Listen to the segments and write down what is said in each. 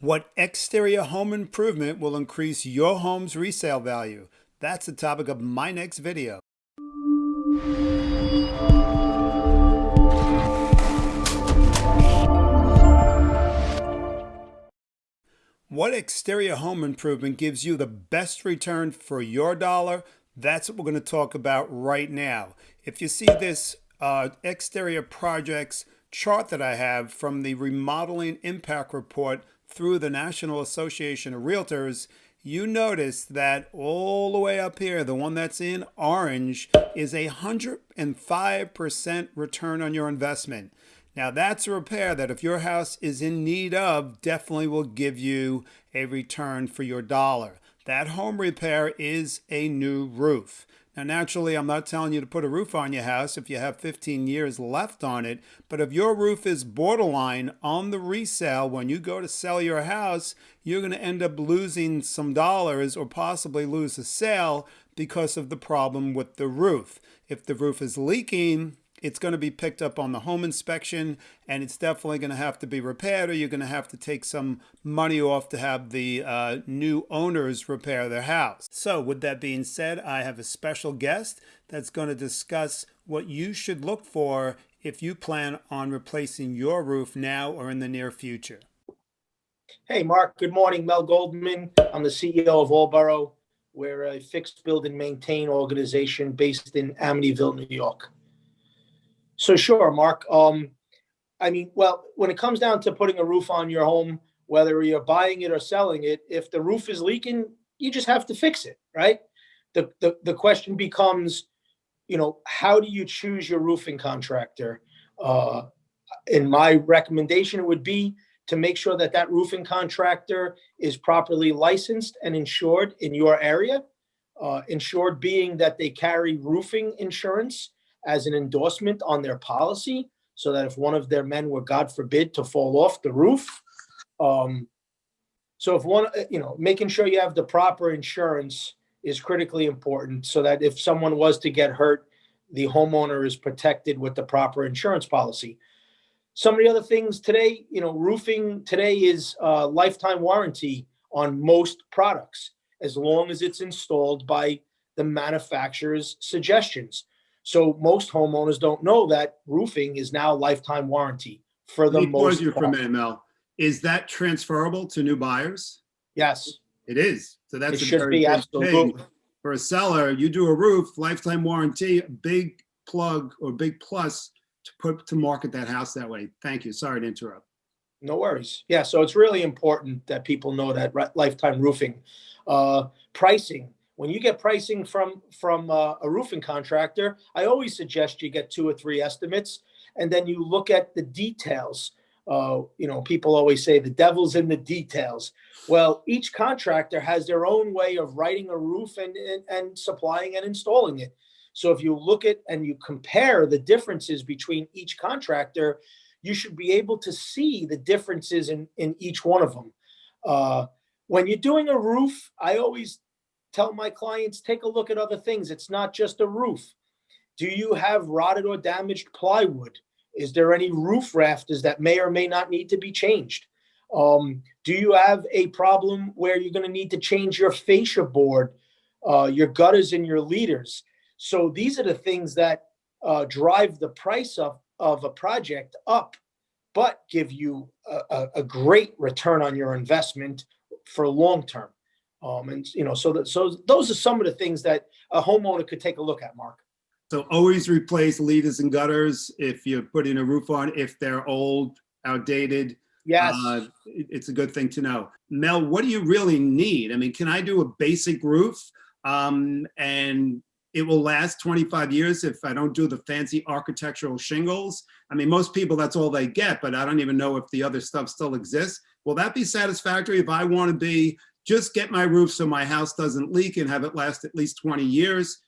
What exterior home improvement will increase your home's resale value? That's the topic of my next video. What exterior home improvement gives you the best return for your dollar? That's what we're going to talk about right now. If you see this uh, exterior projects chart that I have from the Remodeling Impact Report through the National Association of Realtors, you notice that all the way up here, the one that's in orange, is a 105% return on your investment. Now that's a repair that if your house is in need of, definitely will give you a return for your dollar. That home repair is a new roof. Now, naturally, I'm not telling you to put a roof on your house if you have 15 years left on it, but if your roof is borderline on the resale, when you go to sell your house, you're going to end up losing some dollars or possibly lose a sale because of the problem with the roof. If the roof is leaking, it's going to be picked up on the home inspection and it's definitely going to have to be repaired or you're going to have to take some money off to have the uh, new owners repair their house. So with that being said, I have a special guest that's going to discuss what you should look for if you plan on replacing your roof now or in the near future. Hey, Mark. Good morning. Mel Goldman. I'm the CEO of Allboro. We're a fixed build and maintain organization based in Amityville, New York. So sure, Mark. Um, I mean, well, when it comes down to putting a roof on your home, whether you're buying it or selling it, if the roof is leaking, you just have to fix it, right? The the, the question becomes, you know, how do you choose your roofing contractor? Uh, in my recommendation, would be to make sure that that roofing contractor is properly licensed and insured in your area. Uh, insured being that they carry roofing insurance as an endorsement on their policy so that if one of their men were, God forbid, to fall off the roof. Um, so if one, uh, you know, making sure you have the proper insurance is critically important so that if someone was to get hurt, the homeowner is protected with the proper insurance policy. Some of the other things today, you know, roofing today is a lifetime warranty on most products, as long as it's installed by the manufacturer's suggestions. So most homeowners don't know that roofing is now lifetime warranty for the Let me most. you for a minute, Mel. Is that transferable to new buyers? Yes, It is. So it that's a should very be big absolutely. thing. For a seller, you do a roof, lifetime warranty, big plug or big plus to put to market that house that way. Thank you. Sorry to interrupt. No worries. Yeah, so it's really important that people know that lifetime roofing. Uh, pricing, when you get pricing from, from uh, a roofing contractor, I always suggest you get two or three estimates and then you look at the details. Uh, you know, people always say the devil's in the details. Well, each contractor has their own way of writing a roof and, and, and supplying and installing it. So if you look at and you compare the differences between each contractor, you should be able to see the differences in, in each one of them. Uh, when you're doing a roof, I always tell my clients, take a look at other things. It's not just a roof. Do you have rotted or damaged plywood? Is there any roof rafters that may or may not need to be changed? Um, do you have a problem where you're going to need to change your fascia board, uh, your gutters and your leaders? So these are the things that uh, drive the price of, of a project up, but give you a, a, a great return on your investment for long term. Um, and you know, so that so those are some of the things that a homeowner could take a look at, Mark. So always replace leaders and gutters if you're putting a roof on, if they're old, outdated. Yes. Uh, It's a good thing to know. Mel, what do you really need? I mean, can I do a basic roof? Um, and it will last 25 years if I don't do the fancy architectural shingles. I mean, most people, that's all they get, but I don't even know if the other stuff still exists. Will that be satisfactory if I want to be, just get my roof so my house doesn't leak and have it last at least 20 years?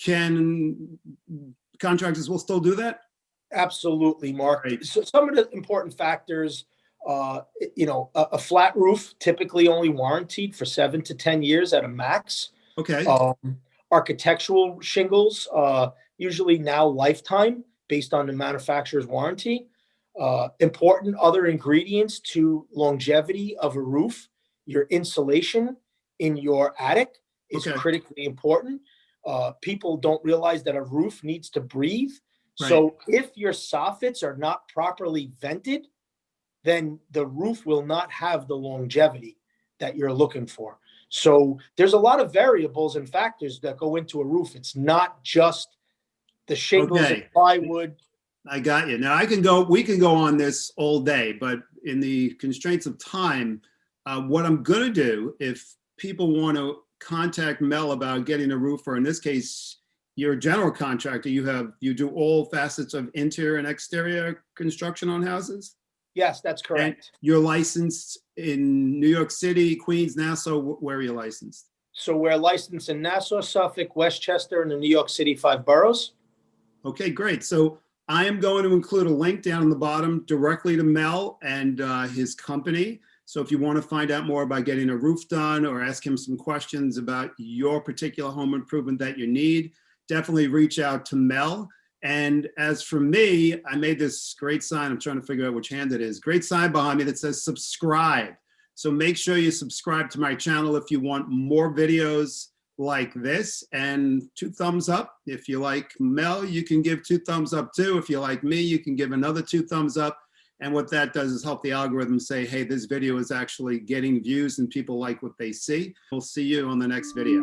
Can contractors will still do that? Absolutely, Mark. Great. So some of the important factors, uh, you know, a, a flat roof typically only warranted for seven to 10 years at a max. Okay, Um, architectural shingles, uh, usually now lifetime based on the manufacturer's warranty. Uh, important other ingredients to longevity of a roof, your insulation in your attic is Okay. critically important. Uh, people don't realize that a roof needs to breathe. So if your soffits are not properly vented, then the roof will not have the longevity that you're looking for. So there's a lot of variables and factors that go into a roof. It's not just the shingles and Okay. plywood. I got you. Now I can go, we can go on this all day, but in the constraints of time, uh, what I'm gonna do, if people want to contact Mel about getting a roof, or in this case, you're a general contractor, you have, you do all facets of interior and exterior construction on houses? Yes, that's correct. You're licensed in New York City, Queens, Nassau, where are you licensed? So we're licensed in Nassau, Suffolk, Westchester, and the New York City five boroughs. Okay, great. So I am going to include a link down in the bottom directly to Mel and uh, his company. So if you want to find out more about getting a roof done or ask him some questions about your particular home improvement that you need, definitely reach out to Mel. And as for me, I made this great sign. I'm trying to figure out which hand it is. Great sign behind me that says subscribe. So make sure you subscribe to my channel if you want more videos like this and two thumbs up. If you like Mel, you can give two thumbs up too. If you like me, you can give another two thumbs up. And what that does is help the algorithm say, hey, this video is actually getting views and people like what they see. We'll see you on the next video.